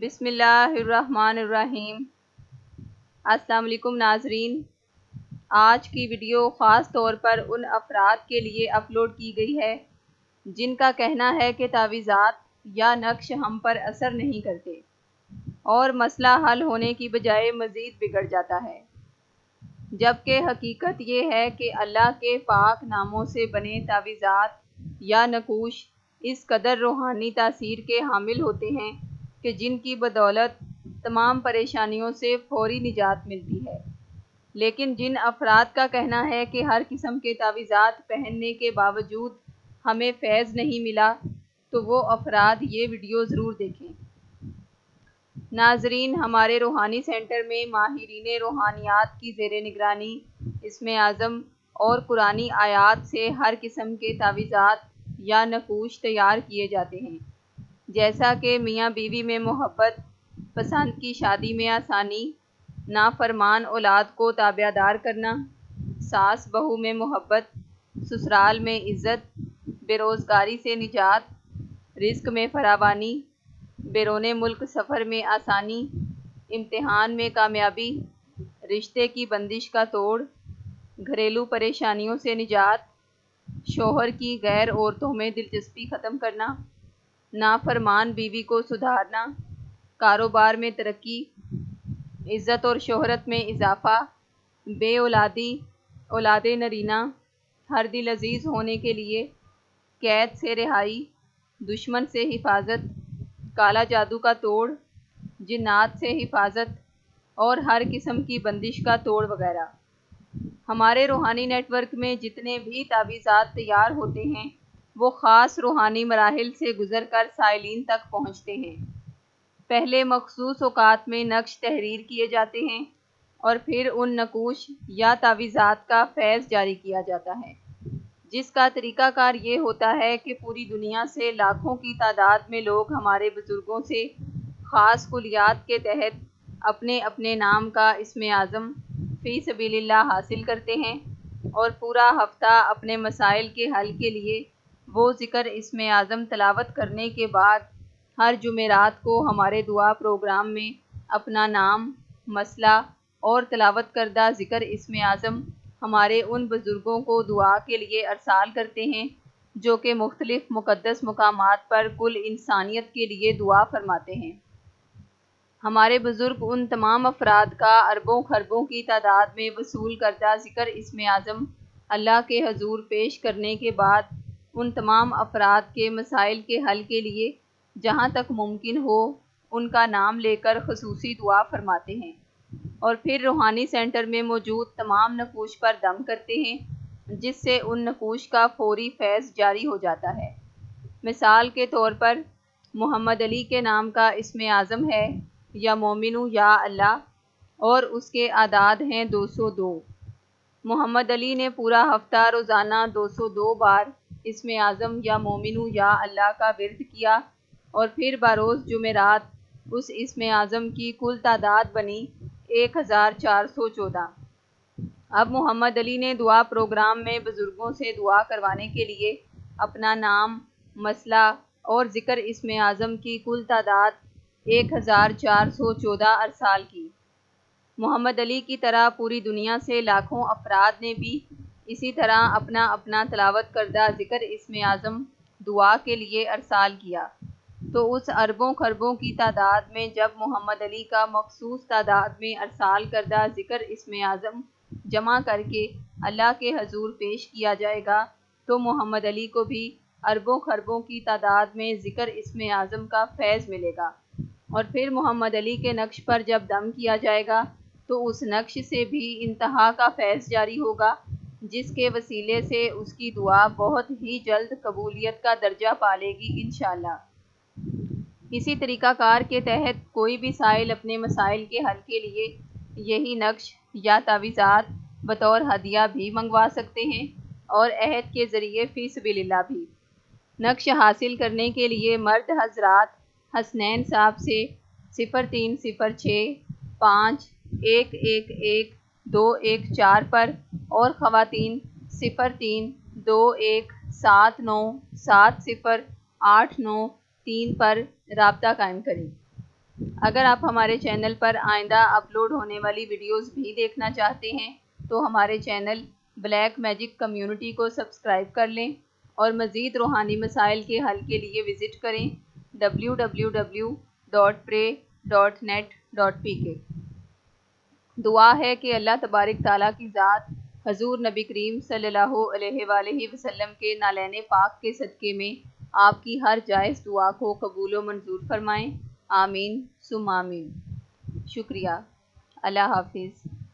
بسم اللہ الرحمن الرحیم۔ السلام علیکم ناظرین۔ آج کی ویڈیو خاص طور پر ان افراد کے لیے اپلوڈ کی گئی ہے، جن کا کہنا ہے کہ تعویذات یا نقش ہم پر اثر نہیں کرتے اور مسئلہ حل ہونے کی بجائے مزید بگڑ جاتا ہے۔ جبکہ حقیقت یہ ہے کہ اللہ کے پاک ناموں سے بنے تعویذات یا نقوش اس قدر روحانی تاثیر کے حامل ہوتے ہیں کہ جن کی بدولت تمام پریشانیوں سے فوری نجات ملتی ہے۔ لیکن جن افراد کا کہنا ہے کہ ہر قسم کے تعویذات پہننے کے باوجود ہمیں فیض نہیں ملا، تو وہ افراد یہ ویڈیو ضرور دیکھیں۔ ناظرین، ہمارے روحانی سینٹر میں ماہرین روحانیات کی زیر نگرانی، اسم اعظم اور قرآن آیات سے ہر قسم کے تعویذات یا نقوش تیار کیے جاتے ہیں۔ جیسا کہ میاں بیوی میں محبت، پسند کی شادی میں آسانی، نافرمان اولاد کو تابع دار کرنا، ساس بہو میں محبت، سسرال میں عزت، بے روزگاری سے نجات، رزق میں فراوانی، بیرون ملک سفر میں آسانی، امتحان میں کامیابی، رشتے کی بندش کا توڑ، گھریلو پریشانیوں سے نجات، شوہر کی غیر عورتوں میں دلچسپی ختم کرنا۔ نافرمان بیوی کو سدھارنا، کاروبار میں ترقی، عزت اور شہرت میں اضافہ، بے اولادی، اولاد نرینہ، ہر دل عزیز ہونے کے لیے قید سے رہائی، دشمن سے حفاظت، کالا جادو کا توڑ، جنات سے حفاظت اور ہر قسم کی بندش کا توڑ وغیرہ۔ ہمارے روحانی نیٹ ورک میں جتنے بھی تعویذات تیار ہوتے ہیں وہ خاص روحانی مراحل سے گزر کر سائلین تک پہنچتے ہیں۔ پہلے مخصوص اوقات میں نقش تحریر کیے جاتے ہیں اور پھر ان نقوش یا تعویذات کا فیض جاری کیا جاتا ہے۔ جس کا طریقہ کار یہ ہوتا ہے کہ پوری دنیا سے لاکھوں کی تعداد میں لوگ ہمارے بزرگوں سے خاص کلیات کے تحت اپنے اپنے نام کا اسم اعظم فی سبیل اللہ حاصل کرتے ہیں اور پورا ہفتہ اپنے مسائل کے حل کے لیے وہ ذکر اسم اعظم تلاوت کرنے کے بعد ہر جمعرات کو ہمارے دعا پروگرام میں اپنا نام، مسئلہ اور تلاوت کردہ ذکر اسم اعظم ہمارے ان بزرگوں کو دعا کے لیے ارسال کرتے ہیں جو کہ مختلف مقدس مقامات پر کل انسانیت کے لیے دعا فرماتے ہیں۔ ہمارے بزرگ ان تمام افراد کا اربوں خربوں کی تعداد میں وصول کردہ ذکر اسم اعظم اللہ کے حضور پیش کرنے کے بعد ان تمام افراد کے مسائل کے حل کے لیے جہاں تک ممکن ہو، ان کا نام لے کر خصوصی دعا فرماتے ہیں۔ اور پھر روحانی سینٹر میں موجود تمام نقوش پر دم کرتے ہیں، جس سے ان نقوش کا فوری فیض جاری ہو جاتا ہے۔ مثال کے طور پر، محمد علی کے نام کا اسم اعظم ہے یا مومنو یا اللہ، اور اس کے اعداد ہیں دو سو دو۔ محمد علی نے پورا ہفتہ روزانہ دو سو دو بار اسم اعظم یا مومنو یا اللہ کا ورد کیا اور پھر بروز جمعرات اس اسم اعظم کی کل تعداد بنی ایک ہزار چار سو چودہ۔ اب محمد علی نے دعا پروگرام میں بزرگوں سے دعا کروانے کے لیے اپنا نام، مسئلہ اور ذکر اسم اعظم کی کل تعداد ایک ہزار چار سو چودہ ارسال کی۔ محمد علی کی طرح پوری دنیا سے لاکھوں افراد نے بھی اسی طرح اپنا اپنا تلاوت کردہ ذکر اسم اعظم دعا کے لیے ارسال کیا۔ تو اس اربوں خربوں کی تعداد میں جب محمد علی کا مخصوص تعداد میں ارسال کردہ ذکر اسم اعظم جمع کر کے اللہ کے حضور پیش کیا جائے گا، تو محمد علی کو بھی اربوں خربوں کی تعداد میں ذکر اسم اعظم کا فیض ملے گا۔ اور پھر محمد علی کے نقش پر جب دم کیا جائے گا تو اس نقش سے بھی انتہا کا فیض جاری ہوگا، جس کے وسیلے سے اس کی دعا بہت ہی جلد قبولیت کا درجہ پالے گی انشاءاللہ۔ اسی طریقہ کار کے تحت کوئی بھی سائل اپنے مسائل کے حل کے لیے یہی نقش یا تعویذات بطور ہدیہ بھی منگوا سکتے ہیں اور عہد کے ذریعے فی سبیل اللہ بھی۔ نقش حاصل کرنے کے لیے مرد حضرات حسنین صاحب سے صفر تین صفر چھ پانچ ایک ایک ایک دو ایک چار پر اور خواتین صفر تین دو ایک سات نو سات صفر آٹھ نو تین پر رابطہ قائم کریں۔ اگر آپ ہمارے چینل پر آئندہ اپلوڈ ہونے والی ویڈیوز بھی دیکھنا چاہتے ہیں، تو ہمارے چینل بلیک میجک کمیونٹی کو سبسکرائب کر لیں اور مزید روحانی مسائل کے حل کے لیے وزٹ کریں۔ W W W dot pray dot net dot P K دعا ہے کہ اللہ تبارک تعالیٰ کی ذات حضور نبی کریم صلی اللہ علیہ وآلہ وسلم کے نالین پاک کے صدقے میں آپ کی ہر جائز دعا کو قبول و منظور فرمائیں۔ آمین سم آمین۔ شکریہ۔ اللہ حافظ۔